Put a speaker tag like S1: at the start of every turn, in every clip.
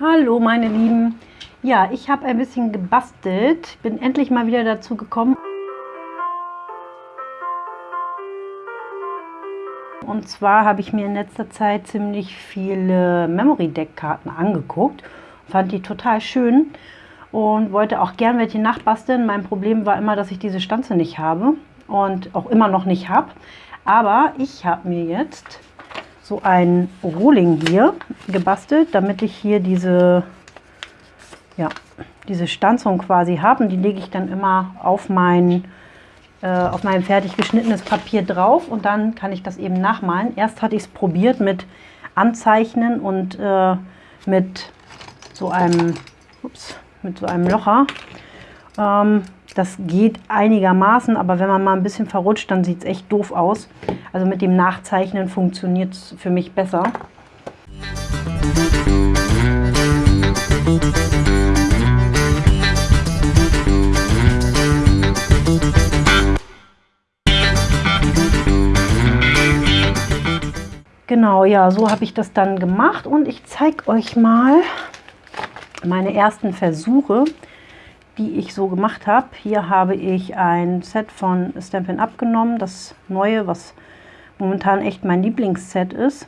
S1: Hallo meine Lieben. Ja, ich habe ein bisschen gebastelt. Bin endlich mal wieder dazu gekommen. Und zwar habe ich mir in letzter Zeit ziemlich viele Memory Deck Karten angeguckt. Fand die total schön und wollte auch gern welche nachbasteln. Mein Problem war immer, dass ich diese Stanze nicht habe und auch immer noch nicht habe. Aber ich habe mir jetzt so ein Rohling hier gebastelt, damit ich hier diese, ja, diese Stanzung quasi habe. Und die lege ich dann immer auf mein, äh, auf mein fertig geschnittenes Papier drauf und dann kann ich das eben nachmalen. Erst hatte ich es probiert mit Anzeichnen und äh, mit so einem, ups, mit so einem Locher. Ähm, das geht einigermaßen, aber wenn man mal ein bisschen verrutscht, dann sieht es echt doof aus. Also mit dem Nachzeichnen funktioniert es für mich besser. Genau, ja, so habe ich das dann gemacht und ich zeige euch mal meine ersten Versuche die ich so gemacht habe. Hier habe ich ein Set von Stampin' Up genommen, das neue, was momentan echt mein Lieblingsset ist.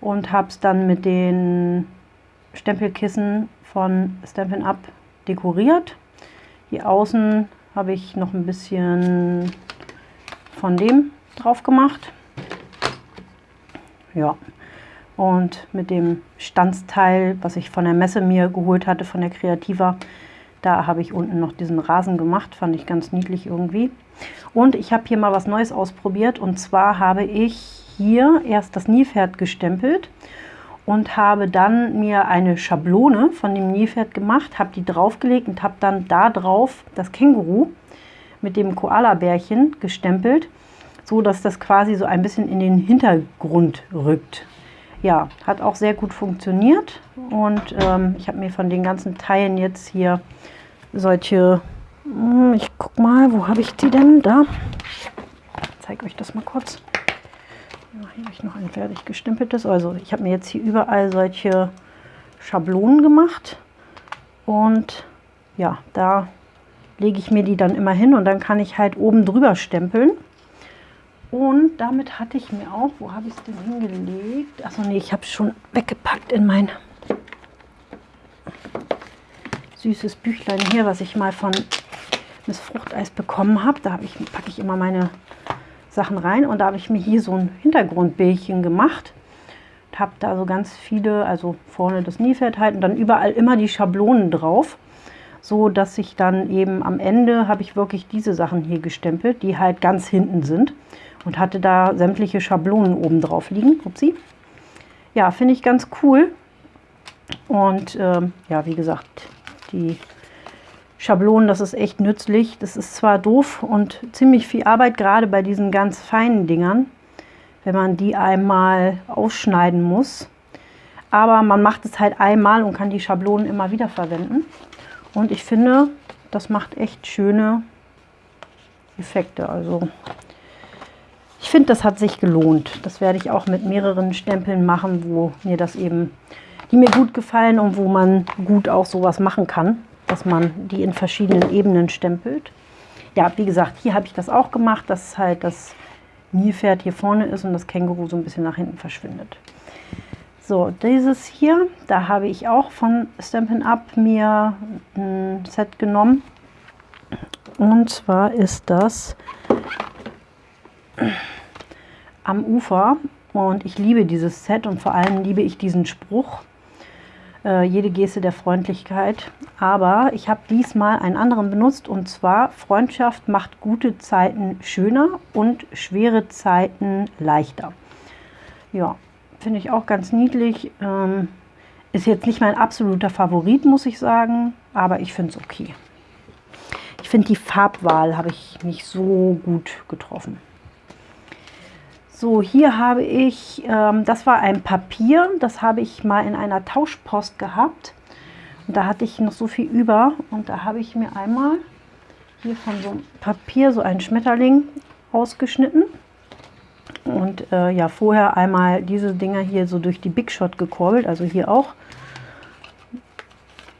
S1: Und habe es dann mit den Stempelkissen von Stampin' Up dekoriert. Hier außen habe ich noch ein bisschen von dem drauf gemacht. Ja, und mit dem Stanzteil, was ich von der Messe mir geholt hatte, von der Creativa, da habe ich unten noch diesen Rasen gemacht, fand ich ganz niedlich irgendwie. Und ich habe hier mal was Neues ausprobiert und zwar habe ich hier erst das Nilpferd gestempelt und habe dann mir eine Schablone von dem Nilpferd gemacht, habe die draufgelegt und habe dann da drauf das Känguru mit dem Koala-Bärchen gestempelt, so dass das quasi so ein bisschen in den Hintergrund rückt. Ja, hat auch sehr gut funktioniert und ähm, ich habe mir von den ganzen Teilen jetzt hier solche, hm, ich guck mal, wo habe ich die denn? Da. Zeige euch das mal kurz. Ja, hier habe ich noch ein fertig gestempeltes. Also ich habe mir jetzt hier überall solche Schablonen gemacht und ja, da lege ich mir die dann immer hin und dann kann ich halt oben drüber stempeln. Und damit hatte ich mir auch, wo habe ich es denn hingelegt? Achso, nee, ich habe es schon weggepackt in mein süßes Büchlein hier, was ich mal von Miss Fruchteis bekommen habe. Da hab ich, packe ich immer meine Sachen rein und da habe ich mir hier so ein Hintergrundbildchen gemacht. Und habe da so ganz viele, also vorne das Niefeld halt und dann überall immer die Schablonen drauf. So dass ich dann eben am Ende habe ich wirklich diese Sachen hier gestempelt, die halt ganz hinten sind und hatte da sämtliche Schablonen oben drauf liegen. Upsi. Ja, finde ich ganz cool. Und ähm, ja, wie gesagt, die Schablonen, das ist echt nützlich. Das ist zwar doof und ziemlich viel Arbeit, gerade bei diesen ganz feinen Dingern, wenn man die einmal ausschneiden muss. Aber man macht es halt einmal und kann die Schablonen immer wieder verwenden. Und ich finde, das macht echt schöne Effekte. Also ich finde, das hat sich gelohnt. Das werde ich auch mit mehreren Stempeln machen, wo mir das eben, die mir gut gefallen und wo man gut auch sowas machen kann, dass man die in verschiedenen Ebenen stempelt. Ja, wie gesagt, hier habe ich das auch gemacht, dass halt das Nilpferd hier vorne ist und das Känguru so ein bisschen nach hinten verschwindet. So, dieses hier, da habe ich auch von Stampin' Up mir ein Set genommen. Und zwar ist das am Ufer und ich liebe dieses Set und vor allem liebe ich diesen Spruch, äh, jede Geste der Freundlichkeit. Aber ich habe diesmal einen anderen benutzt und zwar Freundschaft macht gute Zeiten schöner und schwere Zeiten leichter. Ja, finde ich auch ganz niedlich. Ähm, ist jetzt nicht mein absoluter Favorit, muss ich sagen, aber ich finde es okay. Ich finde die Farbwahl habe ich nicht so gut getroffen. So, hier habe ich, ähm, das war ein Papier, das habe ich mal in einer Tauschpost gehabt. Und da hatte ich noch so viel über und da habe ich mir einmal hier von so einem Papier so einen Schmetterling ausgeschnitten. Und äh, ja, vorher einmal diese Dinger hier so durch die Big Shot gekurbelt, also hier auch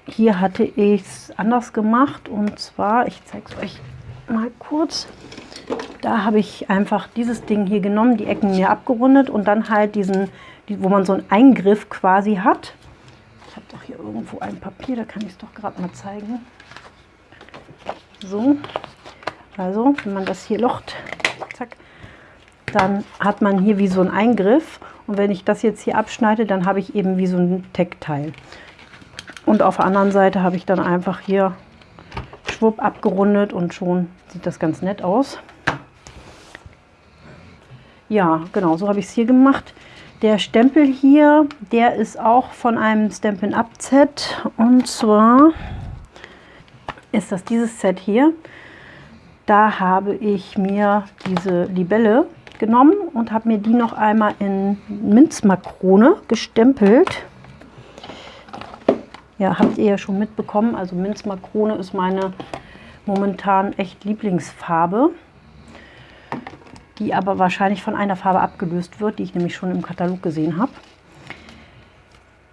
S1: hier hatte ich es anders gemacht und zwar, ich zeige es euch mal kurz, da habe ich einfach dieses Ding hier genommen, die Ecken mir abgerundet und dann halt diesen, wo man so einen Eingriff quasi hat. Ich habe doch hier irgendwo ein Papier, da kann ich es doch gerade mal zeigen. So, also wenn man das hier locht, zack, dann hat man hier wie so einen Eingriff und wenn ich das jetzt hier abschneide, dann habe ich eben wie so ein Teckteil. Und auf der anderen Seite habe ich dann einfach hier schwupp abgerundet und schon sieht das ganz nett aus. Ja, genau, so habe ich es hier gemacht. Der Stempel hier, der ist auch von einem Stampin' Up Set und zwar ist das dieses Set hier. Da habe ich mir diese Libelle genommen und habe mir die noch einmal in Minzmakrone gestempelt. Ja, habt ihr ja schon mitbekommen. Also Minzmakrone ist meine momentan echt Lieblingsfarbe, die aber wahrscheinlich von einer Farbe abgelöst wird, die ich nämlich schon im Katalog gesehen habe.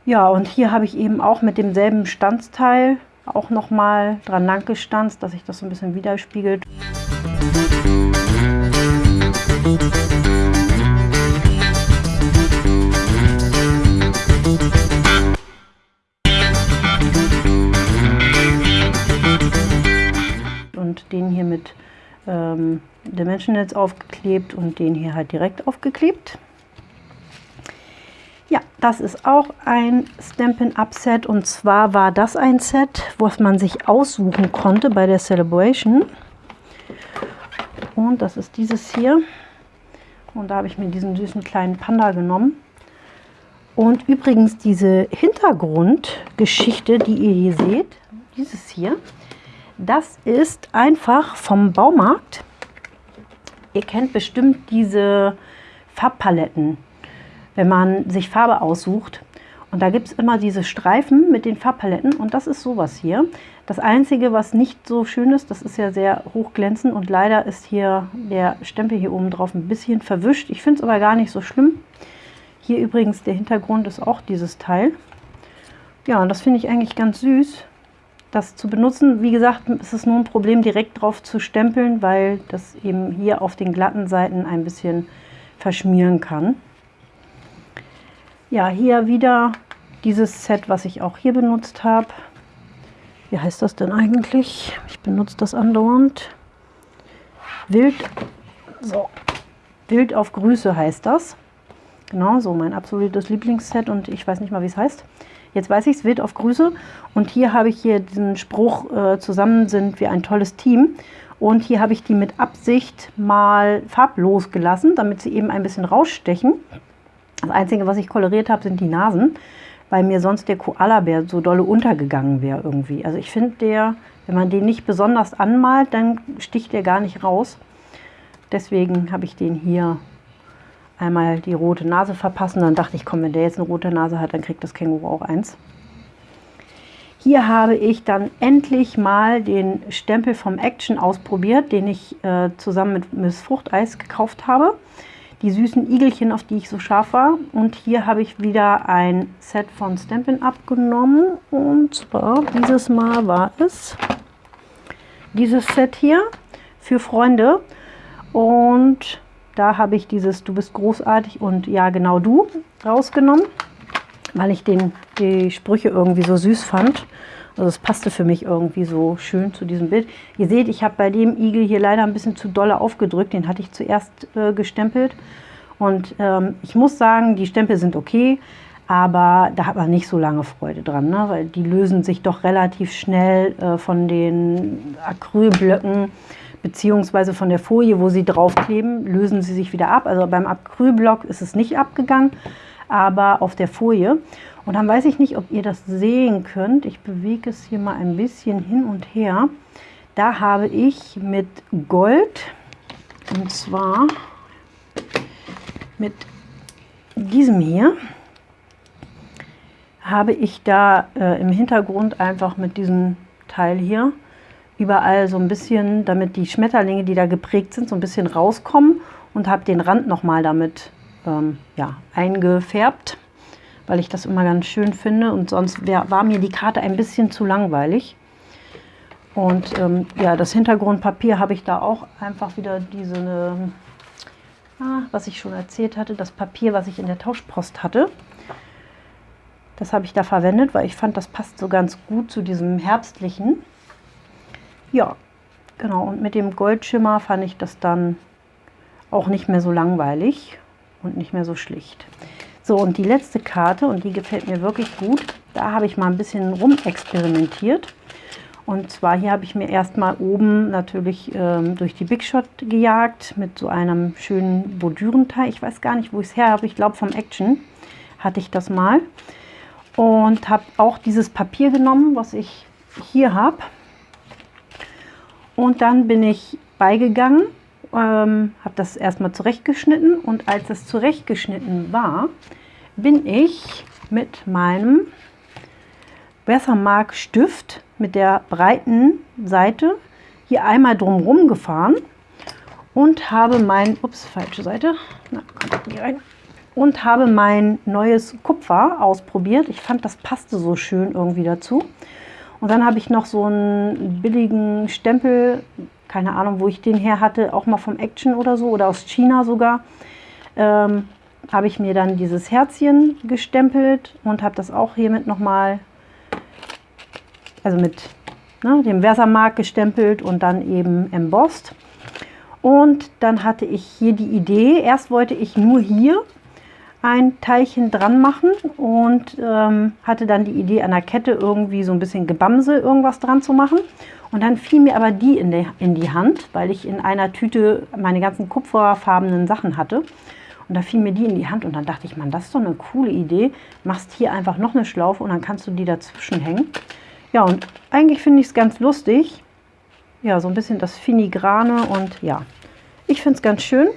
S1: Ja, und hier habe ich eben auch mit demselben Stanzteil auch noch mal dran lang gestanzt, dass sich das so ein bisschen widerspiegelt. Und den hier mit ähm, Dimensionals aufgeklebt und den hier halt direkt aufgeklebt. Ja, das ist auch ein Stampin' Up Set und zwar war das ein Set, was man sich aussuchen konnte bei der Celebration. Und das ist dieses hier. Und da habe ich mir diesen süßen kleinen Panda genommen. Und übrigens diese Hintergrundgeschichte, die ihr hier seht, dieses hier, das ist einfach vom Baumarkt. Ihr kennt bestimmt diese Farbpaletten wenn man sich Farbe aussucht. Und da gibt es immer diese Streifen mit den Farbpaletten und das ist sowas hier. Das Einzige, was nicht so schön ist, das ist ja sehr hochglänzend und leider ist hier der Stempel hier oben drauf ein bisschen verwischt. Ich finde es aber gar nicht so schlimm. Hier übrigens der Hintergrund ist auch dieses Teil. Ja, und das finde ich eigentlich ganz süß, das zu benutzen. Wie gesagt, ist es nur ein Problem, direkt drauf zu stempeln, weil das eben hier auf den glatten Seiten ein bisschen verschmieren kann. Ja, hier wieder dieses Set, was ich auch hier benutzt habe. Wie heißt das denn eigentlich? Ich benutze das andauernd. Wild, so, Wild auf Grüße heißt das. Genau, so mein absolutes Lieblingsset und ich weiß nicht mal, wie es heißt. Jetzt weiß ich es, Wild auf Grüße. Und hier habe ich hier diesen Spruch, äh, zusammen sind wir ein tolles Team. Und hier habe ich die mit Absicht mal farblos gelassen, damit sie eben ein bisschen rausstechen. Das Einzige, was ich koloriert habe, sind die Nasen, weil mir sonst der Koalabär so dolle untergegangen wäre irgendwie. Also ich finde der, wenn man den nicht besonders anmalt, dann sticht der gar nicht raus. Deswegen habe ich den hier einmal die rote Nase verpassen. Dann dachte ich, komm, wenn der jetzt eine rote Nase hat, dann kriegt das Känguru auch eins. Hier habe ich dann endlich mal den Stempel vom Action ausprobiert, den ich äh, zusammen mit Miss Fruchteis gekauft habe die süßen Igelchen, auf die ich so scharf war. Und hier habe ich wieder ein Set von Stampin' Up genommen. Und zwar dieses Mal war es dieses Set hier für Freunde. Und da habe ich dieses Du bist großartig und Ja genau du rausgenommen, weil ich den, die Sprüche irgendwie so süß fand. Also es passte für mich irgendwie so schön zu diesem Bild. Ihr seht, ich habe bei dem Igel hier leider ein bisschen zu dolle aufgedrückt. Den hatte ich zuerst äh, gestempelt. Und ähm, ich muss sagen, die Stempel sind okay, aber da hat man nicht so lange Freude dran, ne? weil die lösen sich doch relativ schnell äh, von den Acrylblöcken beziehungsweise von der Folie, wo sie draufkleben, lösen sie sich wieder ab. Also beim Acrylblock ist es nicht abgegangen, aber auf der Folie. Und dann weiß ich nicht, ob ihr das sehen könnt. Ich bewege es hier mal ein bisschen hin und her. Da habe ich mit Gold, und zwar mit diesem hier, habe ich da äh, im Hintergrund einfach mit diesem Teil hier überall so ein bisschen, damit die Schmetterlinge, die da geprägt sind, so ein bisschen rauskommen und habe den Rand nochmal damit ähm, ja, eingefärbt weil ich das immer ganz schön finde und sonst wär, war mir die Karte ein bisschen zu langweilig. Und ähm, ja, das Hintergrundpapier habe ich da auch einfach wieder diese, ähm, ah, was ich schon erzählt hatte, das Papier, was ich in der Tauschpost hatte. Das habe ich da verwendet, weil ich fand, das passt so ganz gut zu diesem herbstlichen. Ja, genau. Und mit dem Goldschimmer fand ich das dann auch nicht mehr so langweilig und nicht mehr so schlicht. So, und die letzte Karte, und die gefällt mir wirklich gut, da habe ich mal ein bisschen rumexperimentiert. Und zwar hier habe ich mir erstmal oben natürlich ähm, durch die Big Shot gejagt mit so einem schönen Bordürenteil. Ich weiß gar nicht, wo ich es her habe. Ich glaube vom Action hatte ich das mal. Und habe auch dieses Papier genommen, was ich hier habe. Und dann bin ich beigegangen, ähm, habe das erstmal zurechtgeschnitten. Und als es zurechtgeschnitten war, bin ich mit meinem Weathermark Stift mit der breiten Seite hier einmal drumherum gefahren und habe mein, ups, falsche Seite, na, und habe mein neues Kupfer ausprobiert. Ich fand, das passte so schön irgendwie dazu. Und dann habe ich noch so einen billigen Stempel, keine Ahnung, wo ich den her hatte, auch mal vom Action oder so oder aus China sogar. Ähm, habe ich mir dann dieses Herzchen gestempelt und habe das auch hiermit nochmal, also mit ne, dem Versamark gestempelt und dann eben embossed. Und dann hatte ich hier die Idee, erst wollte ich nur hier ein Teilchen dran machen und ähm, hatte dann die Idee an der Kette irgendwie so ein bisschen Gebamse irgendwas dran zu machen. Und dann fiel mir aber die in die, in die Hand, weil ich in einer Tüte meine ganzen kupferfarbenen Sachen hatte. Und da fiel mir die in die Hand und dann dachte ich, man, das ist doch eine coole Idee. Machst hier einfach noch eine Schlaufe und dann kannst du die dazwischen hängen. Ja, und eigentlich finde ich es ganz lustig. Ja, so ein bisschen das Finigrane und ja, ich finde es ganz schön.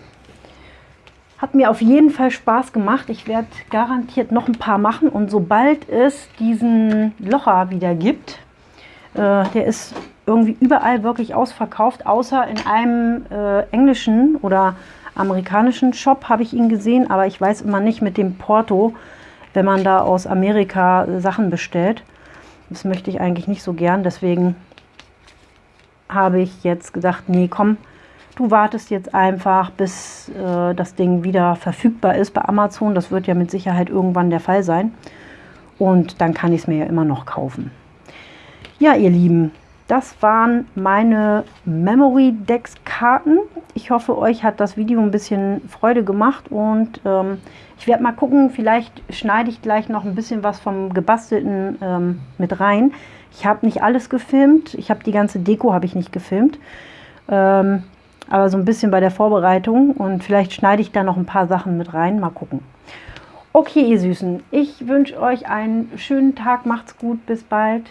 S1: Hat mir auf jeden Fall Spaß gemacht. Ich werde garantiert noch ein paar machen und sobald es diesen Locher wieder gibt, äh, der ist irgendwie überall wirklich ausverkauft, außer in einem äh, englischen oder amerikanischen Shop habe ich ihn gesehen, aber ich weiß immer nicht mit dem Porto, wenn man da aus Amerika Sachen bestellt. Das möchte ich eigentlich nicht so gern, deswegen habe ich jetzt gedacht, nee, komm, du wartest jetzt einfach, bis äh, das Ding wieder verfügbar ist bei Amazon. Das wird ja mit Sicherheit irgendwann der Fall sein. Und dann kann ich es mir ja immer noch kaufen. Ja, ihr Lieben, das waren meine Memory Decks Karten. Ich hoffe, euch hat das Video ein bisschen Freude gemacht und ähm, ich werde mal gucken, vielleicht schneide ich gleich noch ein bisschen was vom gebastelten ähm, mit rein. Ich habe nicht alles gefilmt, ich habe die ganze Deko habe ich nicht gefilmt, ähm, aber so ein bisschen bei der Vorbereitung und vielleicht schneide ich da noch ein paar Sachen mit rein. Mal gucken. Okay, ihr Süßen, ich wünsche euch einen schönen Tag. Macht's gut, bis bald.